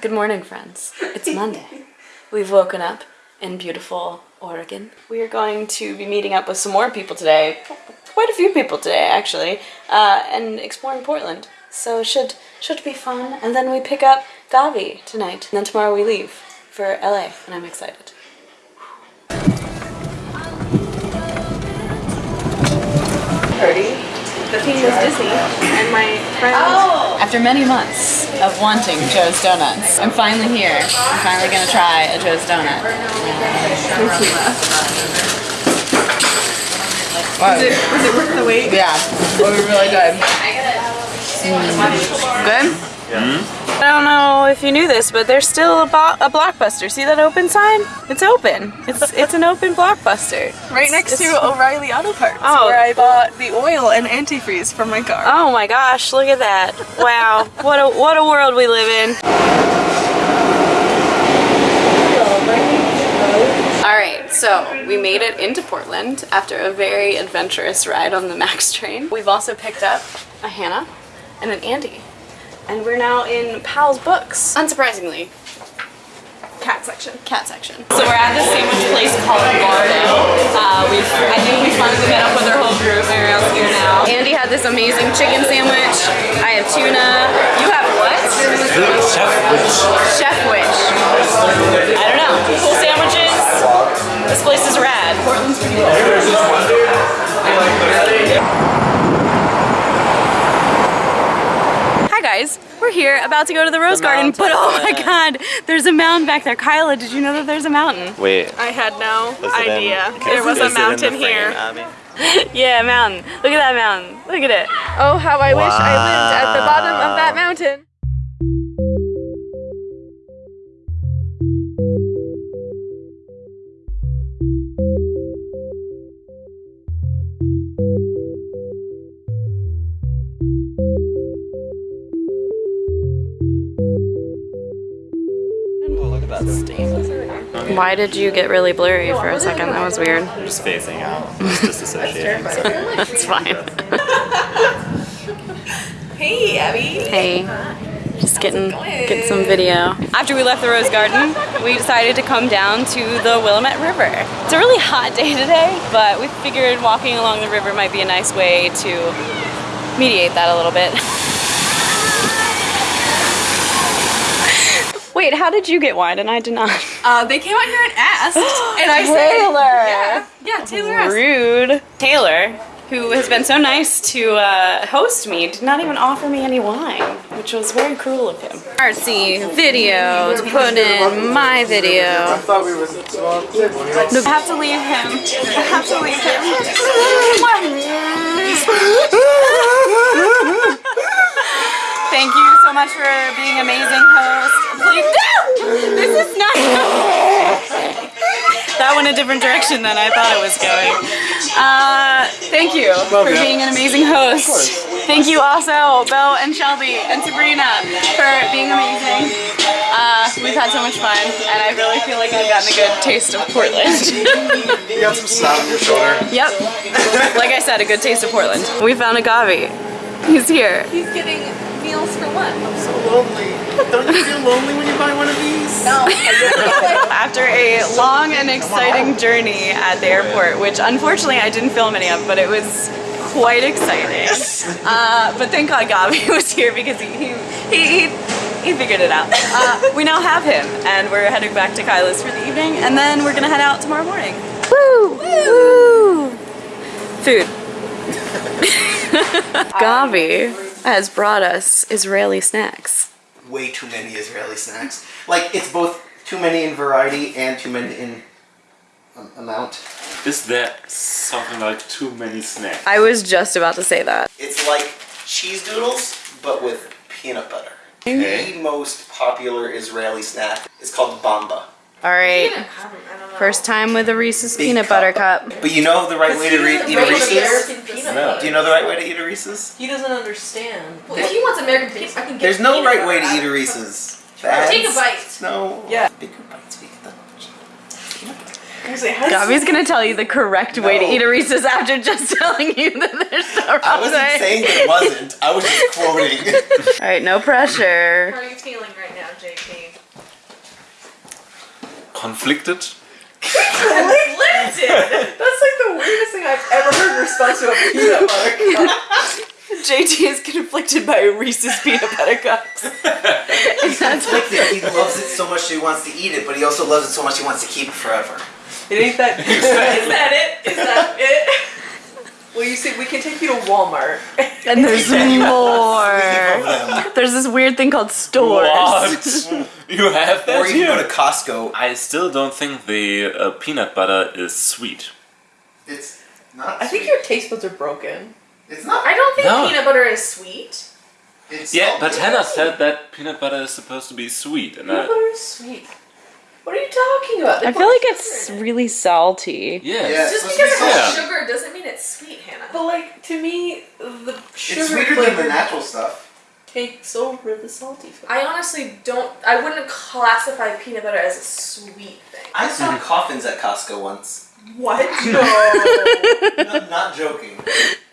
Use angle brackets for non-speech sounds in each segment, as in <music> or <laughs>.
Good morning, friends. It's Monday. <laughs> We've woken up in beautiful Oregon. We are going to be meeting up with some more people today. Quite a few people today, actually, uh, and exploring Portland. So it should should be fun. And then we pick up Gavi tonight. And then tomorrow we leave for LA, and I'm excited. Party. The theme was Disney, and my friend. Oh! After many months of wanting Joe's Donuts, I'm finally here. I'm finally gonna try a Joe's Donut. Was it, was it worth the wait? Yeah, it was really hmm. good. Good? Hmm? I don't know if you knew this, but there's still a, bo- a blockbuster. See that open sign? It's open. It's it's an open blockbuster. Right next It's- to O'Reilly Auto Parts, Oh. where I bought the oil and antifreeze for my car. Oh my gosh, look at that. Wow. <laughs> What a what a world we live in. All right, so we made it into Portland after a very adventurous ride on the <laughs> Max train. We've also picked up a Hannah and an Andy. And we're now in Powell's Books. Unsurprisingly, Cat section. cat section. So we're at this sandwich place called Bardo. Uh, we've, I think we finally met up with our whole group. Mariel's here now. Andy had this amazing chicken sandwich. I have tuna. You have what? Chef Witch. Chef Witch. I don't know. Cool sandwiches. This place is rad. Portland's pretty cool. Guys, we're here about to go to the Rose Garden, but oh my god, there's a mountain back there. Kyla, did you know that there's a mountain? Wait. I had no is it in- idea. there was a mountain frame, here. Abby? <laughs> Yeah, a mountain. Look at that mountain. Look at it. Oh, how I wish I lived at the bottom of that mountain. Why did you get really blurry for a second? That was weird. I'm just phasing out. It's disassociating. so. <laughs> <laughs> That's fine. <laughs> Hey, Abby. Hey, just getting get some video. After we left the Rose Garden, we decided to come down to the Willamette River. It's a really hot day today, but we figured walking along the river might be a nice way to mediate that a little bit. Wait, how did you get wine and I did not? Uh, they came out here and asked, and I Taylor! said, "Yeah, yeah." Taylor asked. Rude. Taylor, who has been so nice to uh, host me, did not even offer me any wine, which was very cruel of him. Artsy video to put in my video. I have to leave him. I have to leave him. Thank you so much for being amazing host. Please, no! This is not. that went a different direction than I thought it was going. Uh, thank you for being an amazing host. Thank you also, Bo and Shelby and Sabrina for being amazing. Uh, we've had so much fun, and I really feel like I've gotten a good taste of Portland. You got some snot on your shoulder. yep. Like I said, a good taste of Portland. We found a Gavi. He's here. He's getting meals for lunch. So lonely. Don't you feel lonely when you buy one of these? No. <laughs> After a long and exciting journey at the airport, which unfortunately I didn't film any of, but it was quite exciting. Uh, but thank God Gabi <laughs> was here because he he, he, he, he figured it out. Uh, we now have him, and we're heading back to Kyla's for the evening, and then we're gonna head out tomorrow morning. Woo! Woo! Food. <laughs> Gabi has brought us Israeli snacks. Way too many Israeli snacks. Like, it's both too many in variety and too many in um, amount. Is that something like too many snacks? I was just about to say that. It's like cheese doodles, but with peanut butter. Okay. The most popular Israeli snack is called bamba. All right. First time with a Reese's Big peanut butter cup. But you know the right way to re- eat a Reese's? No. Do you know the right way to eat a Reese's? He doesn't understand. Well, if he wants American peanut, I can get There's no right way to eat a Reese's. Take a bite. No. Yeah. Bigger bites. We get the peanut butter. say, how does Gabby's gonna tell you the correct way to eat a Reese's after just <laughs> telling you that there's the wrong I wasn't way. saying that it wasn't. I was just quoting. <laughs> All right, no pressure. How are you feeling right now, JP? Conflicted? <laughs> Conflicted! <laughs> That's like the weirdest thing I've ever heard in response to a peanut butter cup. <laughs> JT is conflicted by Reese's peanut butter cups. and that's <laughs> Conflicted. He loves it so much that he wants to eat it, but he also loves it so much he wants to keep it forever. It ain't that good. Is that it? Is that it? Well, you see, we can take you to Walmart. and there's <laughs> more. <laughs> There's this weird thing called stores. What? <laughs> you have that Or you can go here? to Costco. I still don't think the uh, peanut butter is sweet. It's not. I think your taste buds are broken. It's not. I don't think No. peanut butter is sweet. It's Yeah, but. Hannah said that peanut butter is supposed to be sweet, and Peanut I, butter is sweet. What are you talking about? They I feel like it's it. really salty. yeah. Yeah. Just because to it has Yeah. sugar doesn't mean it's sweet, Hannah. But like to me, the sugar It's sweeter than the natural stuff. takes over the salty flavor. I honestly don't. I wouldn't classify peanut butter as a sweet thing. I saw coffins at Costco once. What? <laughs> No, No, not joking.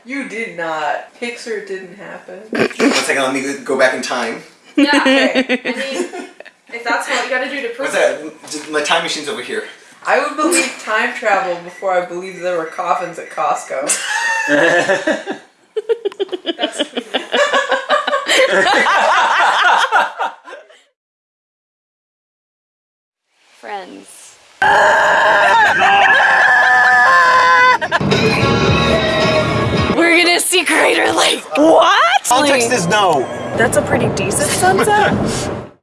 you did not. Pixar didn't happen. One second, let me go back in time. Yeah. I mean, if that's what you got to do to prove What's it. that? My time machine's over here. I would believe time travel before I believe there were coffins at Costco. <laughs> That's tweeted. Friends. We're gonna see Crater Lake. What? Context is no. That's a pretty decent sunset. <laughs>